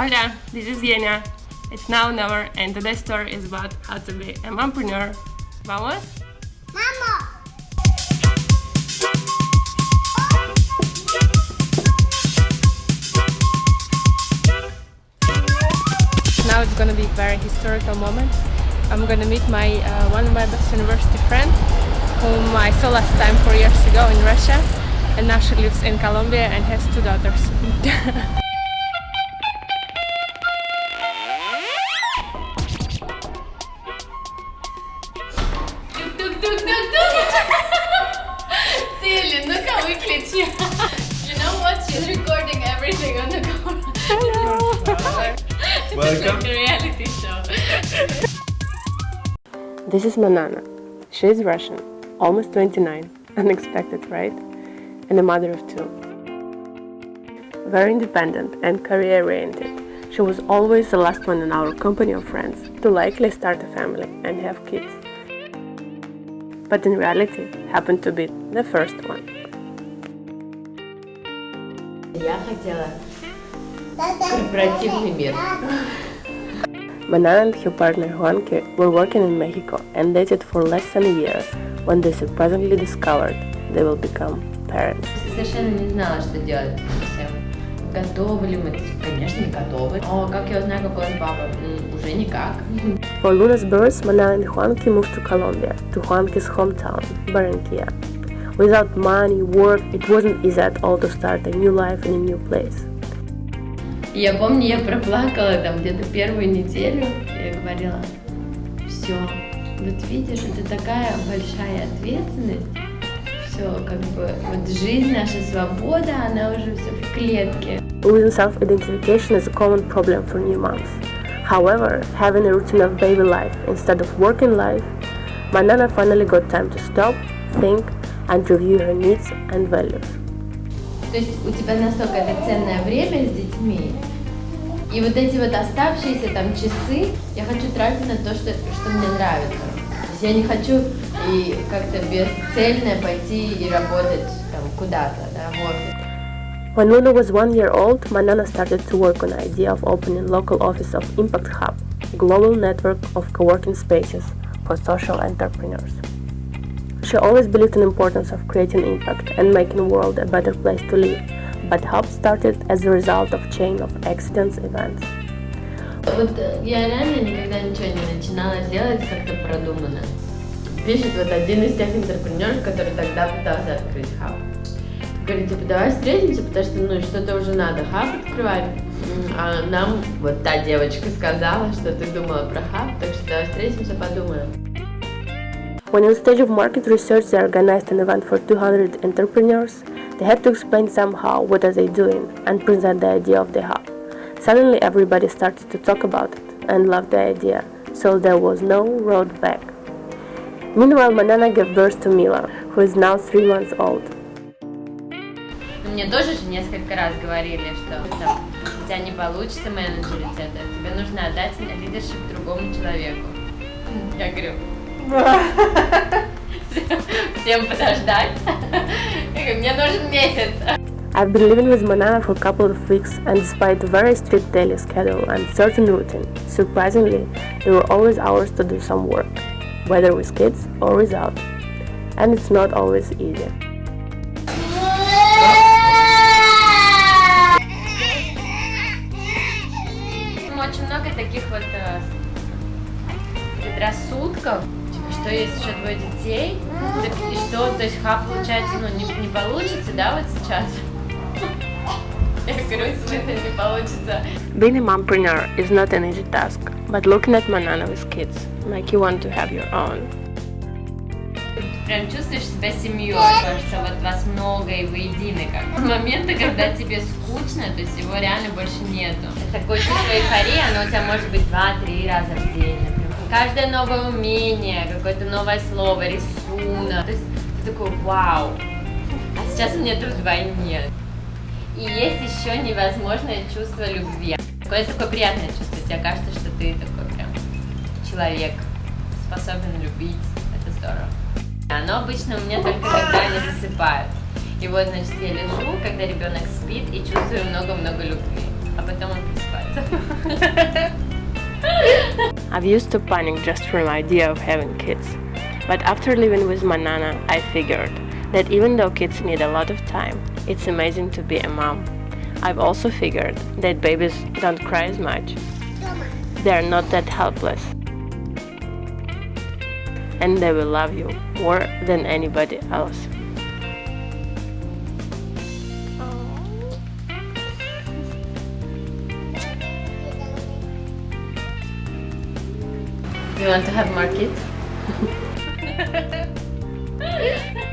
Hola, this is Yenia. It's now or never, and today's story is about how to be a mompreneur. Vamos? Mama! Now it's gonna be a very historical moment. I'm gonna meet my uh, one of my best university friends, whom I saw last time four years ago in Russia, and now she lives in Colombia and has two daughters. look how we clicked you. you know what? She's recording everything on the camera. Hello. Welcome. It's like a reality show. this is Manana. She is Russian, almost 29. Unexpected, right? And a mother of two. Very independent and career-oriented. She was always the last one in our company of friends to likely start a family and have kids. But in reality, happened to be the first one себя хотела корпоративный мир. Manana and her partner Juanque were working in Mexico and dated for less than a year when they surprisingly discovered they will become parents. I Совершенно не знала, что делать совсем. Готовы ли мы? Конечно, не готовы. О, как я узнаю, какой он папа? Уже никак. For Luna's birth, Manana and Juanque moved to Colombia, to Juanque's hometown, Barranquilla. Without money, work, it wasn't easy at all to start a new life in a new place. Я помню, я проплакала там где-то первую неделю и говорила, все, вот видишь, это такая большая ответственность, все, как бы, вот жизнь, наша свобода, она уже все в клетке. Losing self-identification is a common problem for new moms. However, having a routine of baby life instead of working life, Manana finally got time to stop, think, and review her needs and values. То есть у тебя настолько это ценное время с детьми, и вот эти вот оставшиеся там часы я хочу тратить на то, что, что мне нравится. То есть я не хочу и как-то бесцельно пойти и работать там куда-то, да, в офис. When Luna was one year old, Manana started to work on the idea of opening local office of Impact Hub, a global network of co-working spaces for social entrepreneurs. She always believed in the importance of creating impact and making the world a better place to live, but Hub started as a result of chain of accidents events. Вот э, я реально никогда ничего не начинала делать как-то продуманно. Пишет вот один из тех интерпренеров, который тогда пытался открыть хаб. Говорит, типа, давай встретимся, потому что, ну, что-то уже надо хаб открывать. А нам вот та девочка сказала, что ты думала про хаб, так что давай встретимся, подумаем. When in stage of market research they organized an event for 200 entrepreneurs, they had to explain somehow what are they doing and present the idea of the hub. Suddenly everybody started to talk about it and loved the idea, so there was no road back. Meanwhile, Manana gave birth to Mila, who is now three months old. Ну, Мне тоже же несколько раз говорили, что там, у тебя не получится менеджерить это, тебе нужно отдать лидершип другому человеку. Я говорю, всем подождать. Я говорю, мне нужен месяц. I've been living with Manana for a couple of weeks, and despite a very strict daily schedule and certain routine, surprisingly, there were always hours to do some work, whether with kids or without. And it's not always easy. Детей, так и что, то есть хаб получается, ну, не, не получится, да, вот сейчас? Being a mompreneur is not an easy task, but looking at Manana with kids make you want to have your own. Прям чувствуешь себя семьей, потому что вот вас много и вы едины как. Моменты, когда тебе скучно, то есть его реально больше нету. Такое чувство эйфории, оно у тебя может быть два-три раза в день. Каждое новое умение, какое-то новое слово, рисунок. То есть ты такой, вау. А сейчас у меня тут вдвойне. И есть еще невозможное чувство любви. Такое такое приятное чувство. Тебе кажется, что ты такой прям человек, способен любить. Это здорово. Оно обычно у меня только когда они засыпают. И вот, значит, я лежу, когда ребенок спит, и чувствую много-много любви. А потом он просыпается. I've used to panic just from the idea of having kids. But after living with Manana, I figured that even though kids need a lot of time, it's amazing to be a mom. I've also figured that babies don't cry as much. They're not that helpless. And they will love you more than anybody else. You want to have kids?